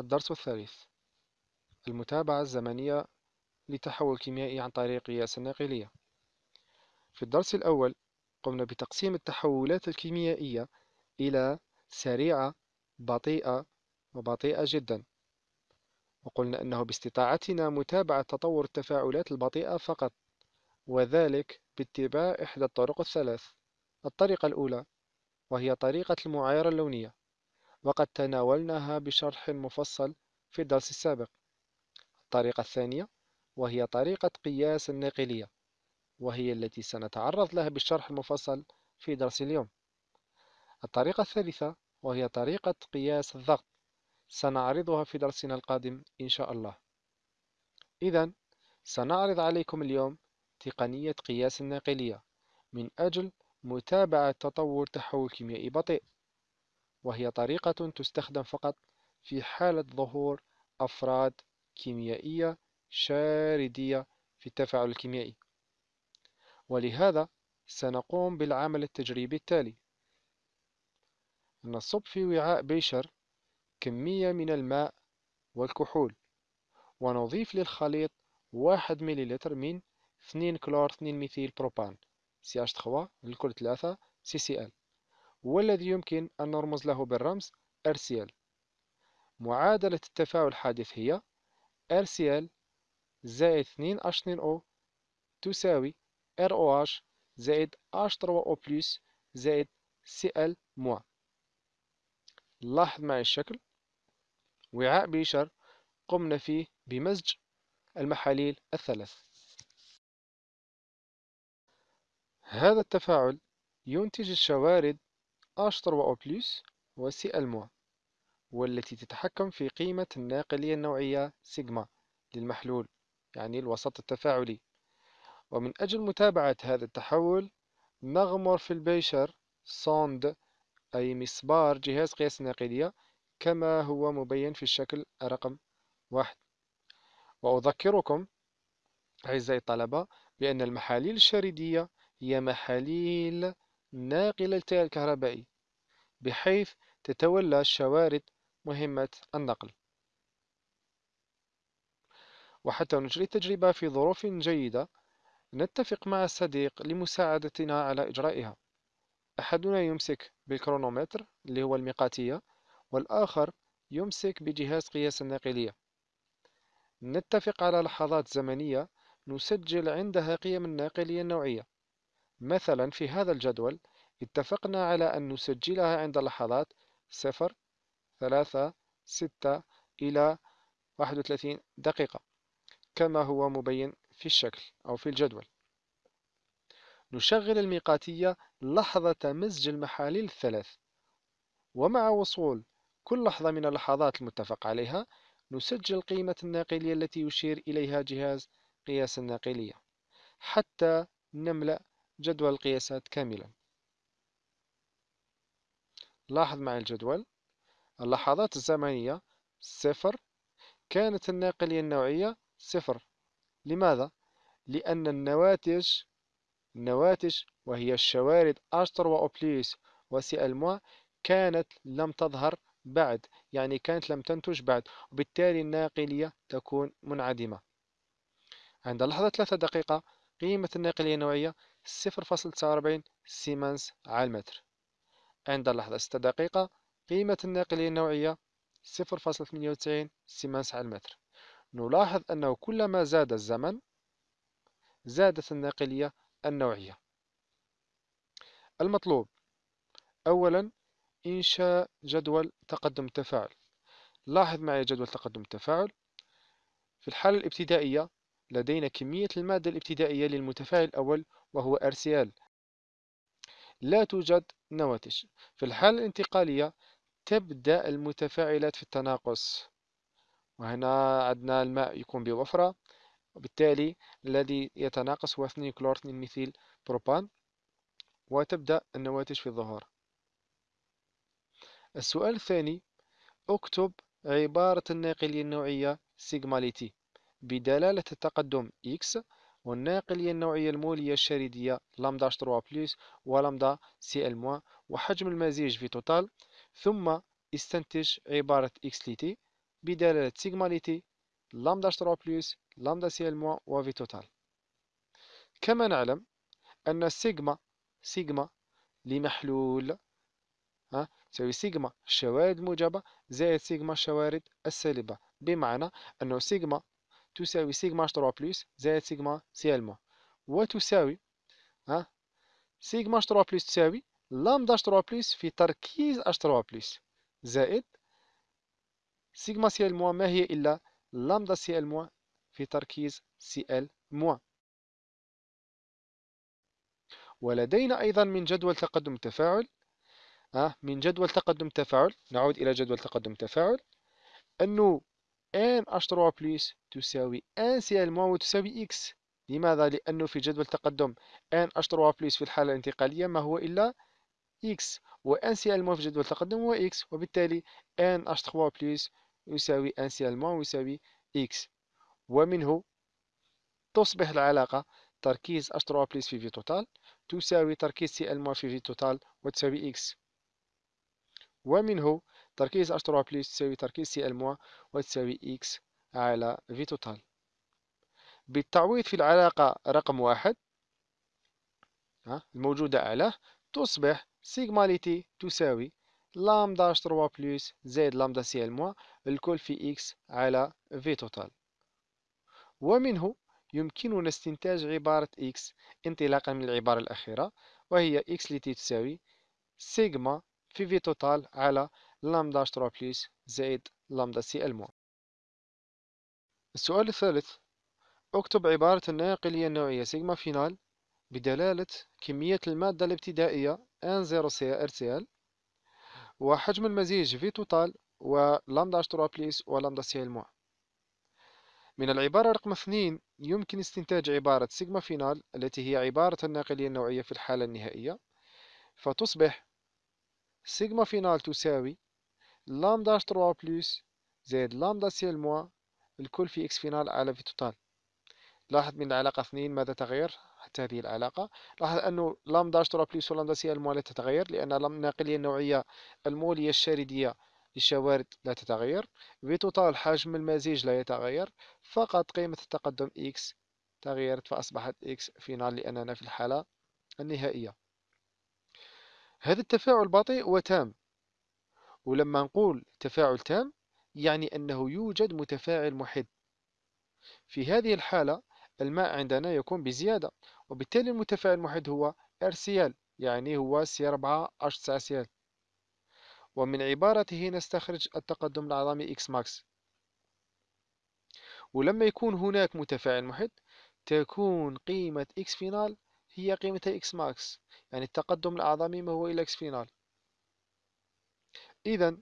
الدرس الثالث. المتابعة الزمنية لتحول كيميائي عن طريق قياس الناقلية. في الدرس الأول قمنا بتقسيم التحولات الكيميائية إلى سريعة بطيئة وبطيئة جدا. وقلنا أنه باستطاعتنا متابعة تطور التفاعلات البطيئة فقط وذلك باتباع إحدى الطرق الثلاث. الطريقة الأولى وهي طريقة المعايرة اللونية. وقد تناولناها بشرح مفصل في الدرس السابق. الطريقة الثانية وهي طريقة قياس الناقلية وهي التي سنتعرض لها بالشرح المفصل في درس اليوم. الطريقة الثالثة وهي طريقة قياس الضغط سنعرضها في درسنا القادم إن شاء الله. إذا سنعرض عليكم اليوم تقنية قياس الناقلية من أجل متابعة تطور تحول كيميائي بطيء. وهي طريقة تستخدم فقط في حالة ظهور أفراد كيميائية شاردية في التفاعل الكيميائي. ولهذا سنقوم بالعمل التجريبي التالي. نصب في وعاء بيشر كمية من الماء والكحول ونضيف للخليط واحد مليلتر من 2 كلور 2 ميثيل بروبان CH3 للكل 3 CCl والذي يمكن أن نرمز له بالرمز RCl معادلة التفاعل الحادث هي RCl زائد 2H2O تساوي ROH زائد H3O plus زائد Cl موا. لاحظ معي الشكل. وعاء بيشر قمنا فيه بمزج المحاليل الثلاث. هذا التفاعل ينتج الشوارد H3O+ و Cl- والتي تتحكم في قيمة الناقلية النوعية سيجما للمحلول يعني الوسط التفاعلي. ومن أجل متابعة هذا التحول نغمر في البيشر صوند أي مسبار جهاز قياس الناقلية كما هو مبين في الشكل رقم واحد. وأذكركم أعزائي الطلبة بأن المحاليل الشريدية هي محاليل للتيار الكهربائي بحيث تتولى الشوارد مهمة النقل. وحتى نجري التجربة في ظروف جيدة نتفق مع الصديق لمساعدتنا على إجرائها. أحدنا يمسك بالكرونومتر اللي هو الميقاتية والآخر يمسك بجهاز قياس الناقلية. نتفق على لحظات زمنية نسجل عندها قيم الناقلية النوعية. مثلا في هذا الجدول اتفقنا على أن نسجلها عند لحظات صفر ثلاثة ستة إلى واحد وثلاثين دقيقة كما هو مبين في الشكل أو في الجدول. نشغل الميقاتية لحظة مزج المحاليل الثلاث. ومع وصول كل لحظة من اللحظات المتفق عليها نسجل قيمة الناقلية التي يشير إليها جهاز قياس الناقلية حتى نملأ جدول القياسات كاملا لاحظ معي الجدول. اللحظات الزمنية صفر كانت الناقلية النوعية صفر. لماذا؟ لأن النواتج النواتج وهي الشوارد أشتر وأوبليس وسي ألموا كانت لم تظهر بعد يعني كانت لم تنتج بعد وبالتالي الناقلية تكون منعدمة. عند لحظة ثلاثة دقيقة قيمة الناقلية النوعية صفر فاصل تسعة وأربعين سيمنز على المتر عند اللحظة ستة دقيقة قيمة الناقلية النوعية صفر فاصل ثمانية وتسعين سيمنز على المتر نلاحظ أنه كلما زاد الزمن زادت الناقلية النوعية. المطلوب أولا إنشاء جدول تقدم التفاعل لاحظ معي جدول تقدم التفاعل في الحالة الابتدائية لدينا كمية المادة الابتدائية للمتفاعل الأول وهو RCl لا توجد نواتج. في الحالة الانتقالية تبدأ المتفاعلات في التناقص. وهنا عندنا الماء يكون بوفرة. وبالتالي الذي يتناقص هو 2 كلور 2 ميثيل بروبان. وتبدأ النواتج في الظهور السؤال الثاني اكتب عبارة الناقلية النوعية سيجما ل t بدلالة التقدم x والناقلية النوعية المولية الشاردية لامدا H3O plus ولامدا Cl وحجم المزيج V total. ثم استنتج عبارة x ل t بدلالة سيجما ل t لامدا H3O plus لامدا Cl moins و V total. كما نعلم أن سيجما سيجما لمحلول ها تساوي سيجما الشوارد الموجبة زائد سيجما الشوارد السالبة. بمعنى أنه سيجما تساوي سيجما H3O plus زائد سيجما Cl moins وتساوي ها سيجما H3O plus تساوي لامدا H3O plus في تركيز H3O plus زائد سيجما Cl moins ما هي إلا لامدا Cl moins في تركيز Cl moins ولدينا أيضا من جدول تقدم التفاعل من جدول تقدم التفاعل نعود إلى جدول تقدم التفاعل أنه n H 3 plus تساوي n Cl moins وتساوي x لماذا؟ لأنه في جدول تقدم n H 3 plus في الحالة الانتقالية ما هو إلا x. و n Cl moins في جدول التقدم هو x. وبالتالي n H 3 plus يساوي n Cl moins ويساوي x. ومنه تصبح العلاقة تركيز H 3 plus في V total تساوي تركيز Cl moins في V total وتساوي x. ومنه تركيز H 3 plus تساوي تركيز Cl moins وتساوي x على V total بالتعويض في العلاقة رقم واحد الموجودة أعلاه تصبح سيغما ل t تساوي لامدا H 3 plus زائد لامدا Cl moins الكل في x على V total ومنه يمكننا استنتاج عبارة x انطلاقا من العبارة الأخيرة وهي x التي تساوي سيغما في V total على لامدا 3 plus زائد لامدا Cl moins السؤال الثالث. اكتب عبارة الناقلية النوعية سيغما finale بدلالة كمية المادة الابتدائية n 0 C R Cl وحجم المزيج V total ولامدا 3 plus ولامدا Cl moins من العبارة رقم اثنين يمكن استنتاج عبارة سيغما finale التي هي عبارة الناقلية النوعية في الحالة النهائية. فتصبح سيغما finale تساوي لامدا 3 plus زائد لامدا Cl moins الكل في x final على V total. لاحظ من العلاقة اثنين ماذا تغير؟ حتى هذه العلاقة. لاحظ أنه لامدا 3 plus ولامدا Cl moins لا تتغير لأن الناقلية النوعية المولية الشاردية للشوارد لا تتغير. V total حجم المزيج لا يتغير. فقط قيمة التقدم x تغيرت فأصبحت x final لأننا في الحالة النهائية. هذا التفاعل بطيء وتام. ولما نقول تفاعل تام يعني أنه يوجد متفاعل محد في هذه الحالة الماء عندنا يكون بزيادة وبالتالي المتفاعل المحد هو RCl يعني هو C4H9Cl ومن عبارته نستخرج التقدم العظمي X max. ولما يكون هناك متفاعل محد تكون قيمة X فينال هي قيمة X max يعني التقدم الأعظمي ما هو إلى X فينال. إذا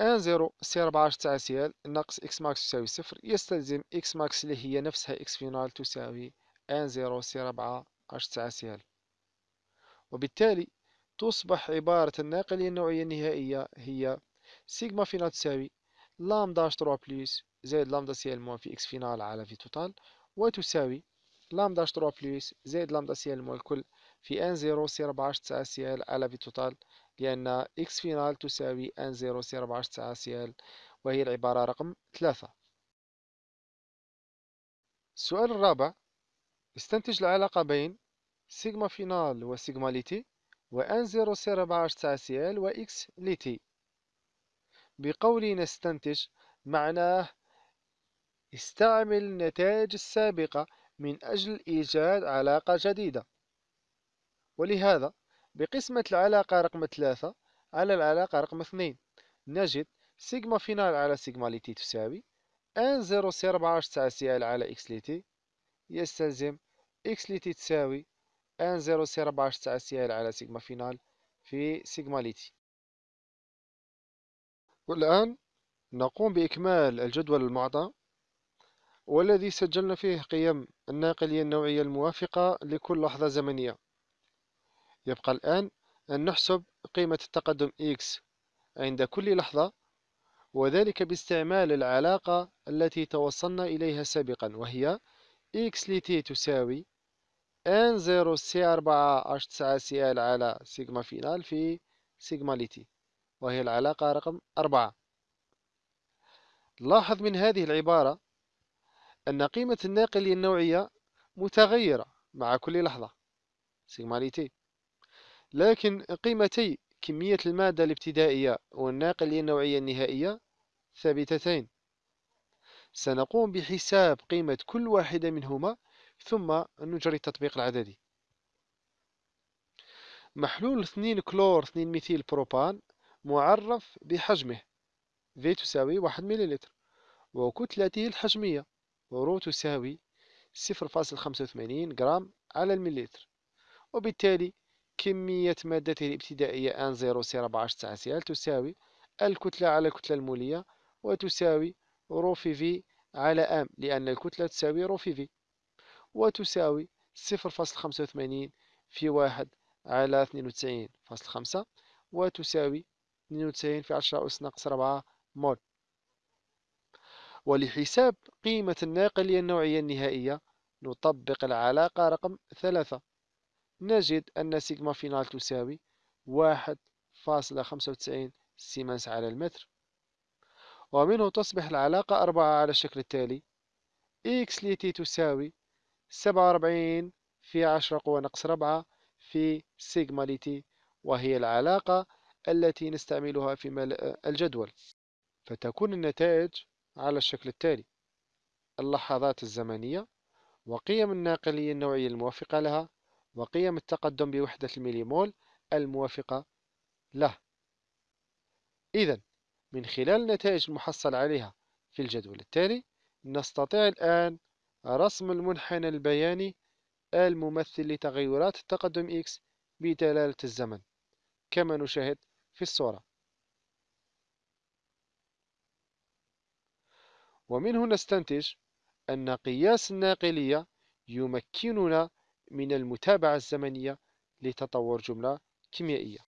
آن زيرو سي ربعة تاع سي ناقص إكس ماكس تساوي صفر يستلزم إكس ماكس اللي هي نفسها إكس فينال تساوي آن زيرو سي ربعة تاع سي وبالتالي تصبح عبارة الناقلية النوعية النهائية هي سيجما فينال تساوي لامدا اش تروا بلس زائد لامدا سي ال موان في إكس فينال على في توتال وتساوي لامدا اش تروا بلس زائد لامدا سي ال موان الكل في آن زيرو سي ربعة تاع سي على في توتال لأن x final تساوي n 0 C 4 9 Cl وهي العبارة رقم ثلاثة. السؤال الرابع استنتج العلاقة بين سيجما finale وسيجما ل t و n 0 C 4 9 Cl و x ل t بقول نستنتج معناه استعمل النتائج السابقة من أجل إيجاد علاقة جديدة. ولهذا بقسمة العلاقة رقم ثلاثة على العلاقة رقم اثنين. نجد سيجما فينال على سيجما ليتي تساوي أن زيرو سي ربعة تاع سي ال على إكس ليتي يستلزم إكس ليتي تساوي أن زيرو سي ربعة تاع سي ال على سيجما فينال في سيجما ليتي والآن نقوم بإكمال الجدول المعطى. والذي سجلنا فيه قيم الناقلية النوعية الموافقة لكل لحظة زمنية. يبقى الآن أن نحسب قيمة التقدم x عند كل لحظة وذلك باستعمال العلاقة التي توصلنا إليها سابقا وهي x لت تساوي n 0 c 4 h 9 cl على سيجما فينال في سيجما لت وهي العلاقة رقم أربعة. لاحظ من هذه العبارة أن قيمة الناقلية النوعية متغيرة مع كل لحظة سيغما ل t لكن قيمتي كمية المادة الابتدائية والناقلية النوعية النهائية ثابتتين. سنقوم بحساب قيمة كل واحدة منهما ثم نجري التطبيق العددي. محلول 2 كلور 2 ميثيل بروبان معرف بحجمه. V تساوي 1 مليلتر وكتلته الحجمية. رو تساوي 0.85 جرام على المليلتر وبالتالي كمية مادته الابتدائية N0 C 14 C تساوي الكتلة على الكتلة المولية وتساوي رو في V على M لأن الكتلة تساوي رو في V وتساوي صفر فاصل خمسة وثمانين في واحد على اثنين وتسعين فاصل خمسة وتساوي اثنين وتسعين في عشرة أس ناقص ربعة مول. ولحساب قيمة الناقلية النوعية النهائية نطبق العلاقة رقم ثلاثة. نجد أن سيجما finale تساوي واحد فاصلة خمسة وتسعين سيمنس على المتر. ومنه تصبح العلاقة أربعة على الشكل التالي. x ل t تساوي سبعة وأربعين في عشرة قوة ناقص ربعة في سيجما لتي وهي العلاقة التي نستعملها في ملء الجدول. فتكون النتائج على الشكل التالي. اللحظات الزمنية وقيم الناقلية النوعية الموافقة لها وقيم التقدم بوحدة الميليمول الموافقة له. إذا من خلال النتائج المحصل عليها في الجدول التالي نستطيع الآن رسم المنحنى البياني الممثل لتغيرات التقدم X بدلالة الزمن كما نشاهد في الصورة. ومنه نستنتج أن قياس الناقلية يمكننا من المتابعة الزمنية لتطور جملة كيميائية.